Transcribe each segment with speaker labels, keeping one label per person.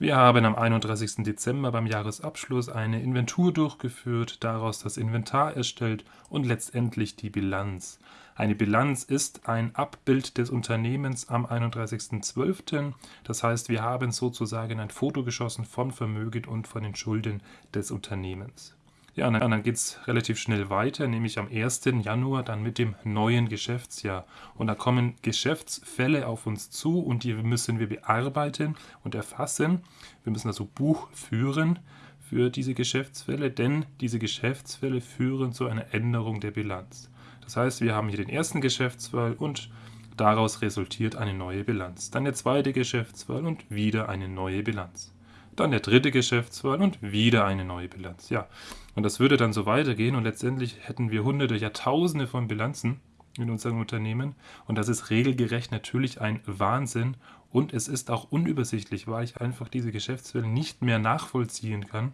Speaker 1: Wir haben am 31. Dezember beim Jahresabschluss eine Inventur durchgeführt, daraus das Inventar erstellt und letztendlich die Bilanz. Eine Bilanz ist ein Abbild des Unternehmens am 31.12. Das heißt, wir haben sozusagen ein Foto geschossen von Vermögen und von den Schulden des Unternehmens. Ja, und dann geht es relativ schnell weiter, nämlich am 1. Januar dann mit dem neuen Geschäftsjahr. Und da kommen Geschäftsfälle auf uns zu und die müssen wir bearbeiten und erfassen. Wir müssen also Buch führen für diese Geschäftsfälle, denn diese Geschäftsfälle führen zu einer Änderung der Bilanz. Das heißt, wir haben hier den ersten Geschäftsfall und daraus resultiert eine neue Bilanz. Dann der zweite Geschäftsfall und wieder eine neue Bilanz dann der dritte Geschäftsfall und wieder eine neue Bilanz. Ja, und das würde dann so weitergehen und letztendlich hätten wir hunderte, ja tausende von Bilanzen in unserem Unternehmen und das ist regelgerecht natürlich ein Wahnsinn und es ist auch unübersichtlich, weil ich einfach diese Geschäftsfälle nicht mehr nachvollziehen kann.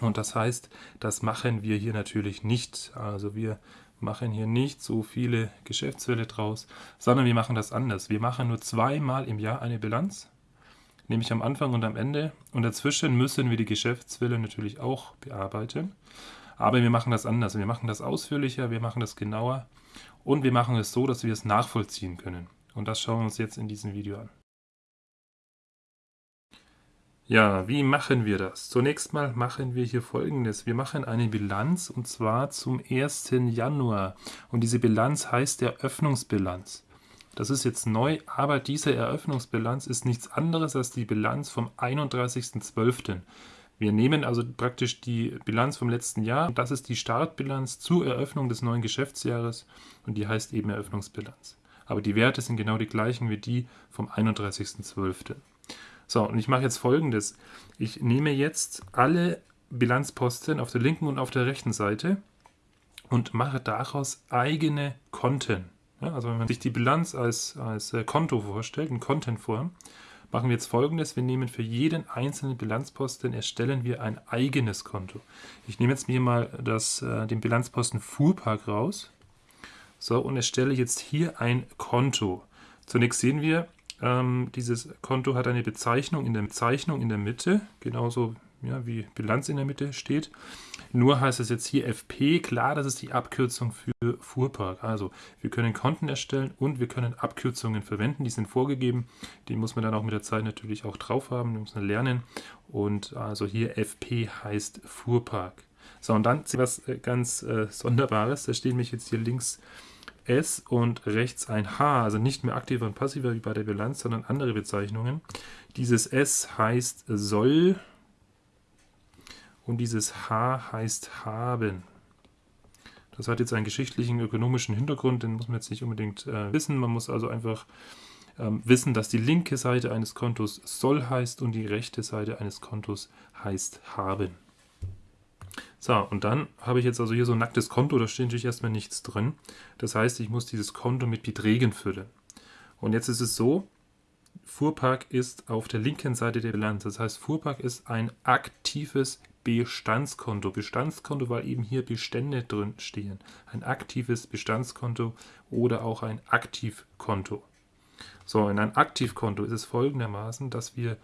Speaker 1: Und das heißt, das machen wir hier natürlich nicht. Also wir machen hier nicht so viele Geschäftsfälle draus, sondern wir machen das anders. Wir machen nur zweimal im Jahr eine Bilanz nämlich am Anfang und am Ende. Und dazwischen müssen wir die Geschäftswille natürlich auch bearbeiten. Aber wir machen das anders. Wir machen das ausführlicher, wir machen das genauer und wir machen es so, dass wir es nachvollziehen können. Und das schauen wir uns jetzt in diesem Video an. Ja, wie machen wir das? Zunächst mal machen wir hier folgendes. Wir machen eine Bilanz und zwar zum 1. Januar. Und diese Bilanz heißt Eröffnungsbilanz. Das ist jetzt neu, aber diese Eröffnungsbilanz ist nichts anderes als die Bilanz vom 31.12. Wir nehmen also praktisch die Bilanz vom letzten Jahr. Das ist die Startbilanz zur Eröffnung des neuen Geschäftsjahres und die heißt eben Eröffnungsbilanz. Aber die Werte sind genau die gleichen wie die vom 31.12. So, und ich mache jetzt folgendes. Ich nehme jetzt alle Bilanzposten auf der linken und auf der rechten Seite und mache daraus eigene Konten. Ja, also wenn man sich die Bilanz als, als äh, Konto vorstellt, in Contentform, machen wir jetzt folgendes. Wir nehmen für jeden einzelnen Bilanzposten, erstellen wir ein eigenes Konto. Ich nehme jetzt mir mal das, äh, den Bilanzposten Fuhrpark raus. So, und erstelle jetzt hier ein Konto. Zunächst sehen wir, ähm, dieses Konto hat eine Bezeichnung in der Bezeichnung in der Mitte, genauso ja, wie Bilanz in der Mitte steht. Nur heißt es jetzt hier FP, klar, das ist die Abkürzung für Fuhrpark. Also wir können Konten erstellen und wir können Abkürzungen verwenden, die sind vorgegeben. Die muss man dann auch mit der Zeit natürlich auch drauf haben, die muss man lernen. Und also hier FP heißt Fuhrpark. So, und dann was äh, ganz äh, Sonderbares, da stehen mich jetzt hier links S und rechts ein H, also nicht mehr aktiver und passiver wie bei der Bilanz, sondern andere Bezeichnungen. Dieses S heißt soll und dieses H heißt haben. Das hat jetzt einen geschichtlichen, ökonomischen Hintergrund, den muss man jetzt nicht unbedingt äh, wissen. Man muss also einfach ähm, wissen, dass die linke Seite eines Kontos soll heißt und die rechte Seite eines Kontos heißt haben. So, und dann habe ich jetzt also hier so ein nacktes Konto, da steht natürlich erstmal nichts drin. Das heißt, ich muss dieses Konto mit Beträgen füllen. Und jetzt ist es so, Fuhrpark ist auf der linken Seite der Bilanz. Das heißt, Fuhrpark ist ein aktives Bestandskonto. Bestandskonto, weil eben hier Bestände drin stehen. Ein aktives Bestandskonto oder auch ein Aktivkonto. So, in einem Aktivkonto ist es folgendermaßen, dass wir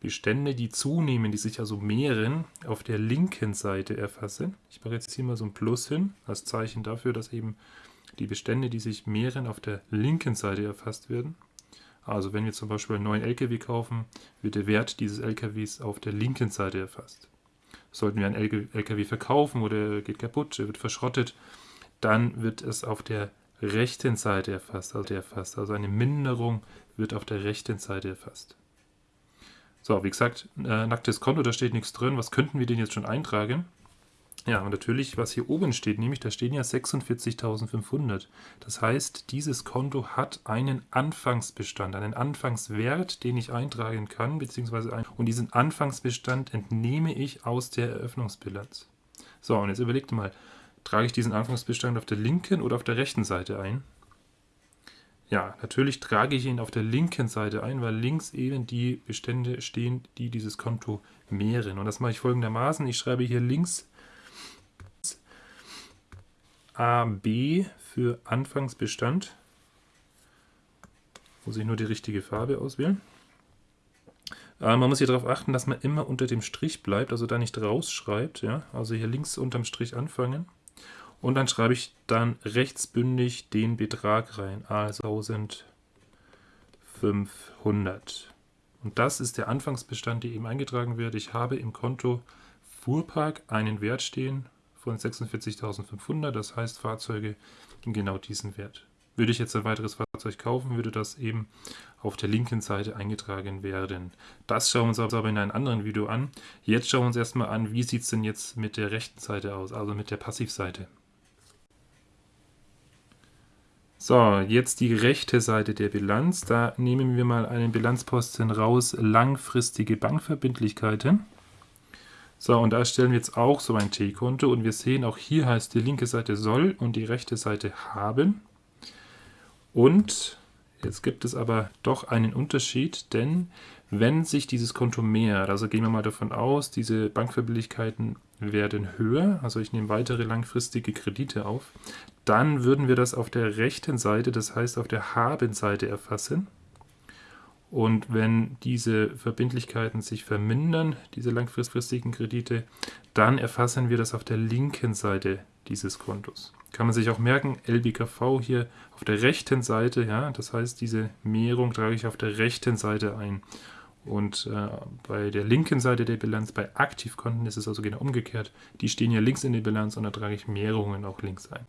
Speaker 1: Bestände, die zunehmen, die sich also mehren, auf der linken Seite erfassen. Ich mache jetzt hier mal so ein Plus hin, als Zeichen dafür, dass eben die Bestände, die sich mehren, auf der linken Seite erfasst werden. Also wenn wir zum Beispiel einen neuen LKW kaufen, wird der Wert dieses LKWs auf der linken Seite erfasst. Sollten wir einen LKW verkaufen oder er geht kaputt, er wird verschrottet, dann wird es auf der rechten Seite erfasst, also erfasst. Also eine Minderung wird auf der rechten Seite erfasst. So, wie gesagt, äh, nacktes Konto, da steht nichts drin. Was könnten wir denn jetzt schon eintragen? Ja, und natürlich, was hier oben steht, nämlich da stehen ja 46.500. Das heißt, dieses Konto hat einen Anfangsbestand, einen Anfangswert, den ich eintragen kann, beziehungsweise ein, und diesen Anfangsbestand entnehme ich aus der Eröffnungsbilanz. So, und jetzt überlegt mal, trage ich diesen Anfangsbestand auf der linken oder auf der rechten Seite ein? Ja, natürlich trage ich ihn auf der linken Seite ein, weil links eben die Bestände stehen, die dieses Konto mehren. Und das mache ich folgendermaßen. Ich schreibe hier links AB für Anfangsbestand. Muss ich nur die richtige Farbe auswählen. Äh, man muss hier darauf achten, dass man immer unter dem Strich bleibt, also da nicht rausschreibt. Ja? Also hier links unterm Strich anfangen. Und dann schreibe ich dann rechtsbündig den Betrag rein, also 1500. Und das ist der Anfangsbestand, der eben eingetragen wird. Ich habe im Konto Fuhrpark einen Wert stehen von 46.500, das heißt Fahrzeuge in genau diesen Wert. Würde ich jetzt ein weiteres Fahrzeug kaufen, würde das eben auf der linken Seite eingetragen werden. Das schauen wir uns aber in einem anderen Video an. Jetzt schauen wir uns erstmal an, wie sieht es denn jetzt mit der rechten Seite aus, also mit der Passivseite. So, jetzt die rechte Seite der Bilanz. Da nehmen wir mal einen Bilanzposten raus, langfristige Bankverbindlichkeiten. So, und da stellen wir jetzt auch so ein T-Konto und wir sehen, auch hier heißt die linke Seite soll und die rechte Seite haben. Und jetzt gibt es aber doch einen Unterschied, denn wenn sich dieses Konto mehrt, also gehen wir mal davon aus, diese Bankverbindlichkeiten werden höher, also ich nehme weitere langfristige Kredite auf, dann würden wir das auf der rechten Seite, das heißt auf der Haben-Seite erfassen. Und wenn diese Verbindlichkeiten sich vermindern, diese langfristigen Kredite, dann erfassen wir das auf der linken Seite dieses Kontos. Kann man sich auch merken, LBKV hier auf der rechten Seite, ja, das heißt, diese Mehrung trage ich auf der rechten Seite ein. Und äh, bei der linken Seite der Bilanz, bei Aktivkonten, ist es also genau umgekehrt. Die stehen ja links in der Bilanz und da trage ich Mehrungen auch links ein.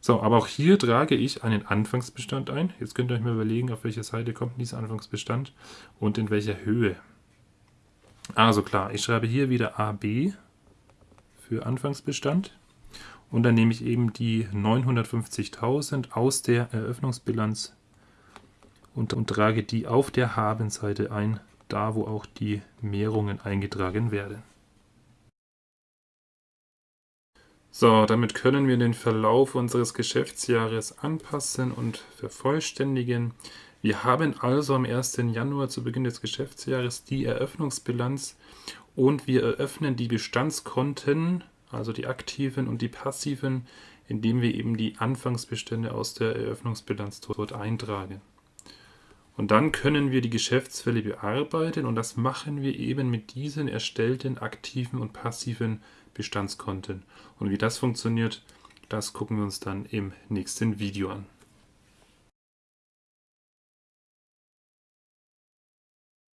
Speaker 1: So, aber auch hier trage ich einen Anfangsbestand ein. Jetzt könnt ihr euch mal überlegen, auf welcher Seite kommt dieser Anfangsbestand und in welcher Höhe. Also klar, ich schreibe hier wieder AB für Anfangsbestand und dann nehme ich eben die 950.000 aus der Eröffnungsbilanz und, und trage die auf der Habenseite ein, da wo auch die Mehrungen eingetragen werden. So, damit können wir den Verlauf unseres Geschäftsjahres anpassen und vervollständigen. Wir haben also am 1. Januar zu Beginn des Geschäftsjahres die Eröffnungsbilanz und wir eröffnen die Bestandskonten, also die aktiven und die passiven, indem wir eben die Anfangsbestände aus der Eröffnungsbilanz dort eintragen. Und dann können wir die Geschäftsfälle bearbeiten und das machen wir eben mit diesen erstellten aktiven und passiven Bestandskonten. Und wie das funktioniert, das gucken wir uns dann im nächsten Video an.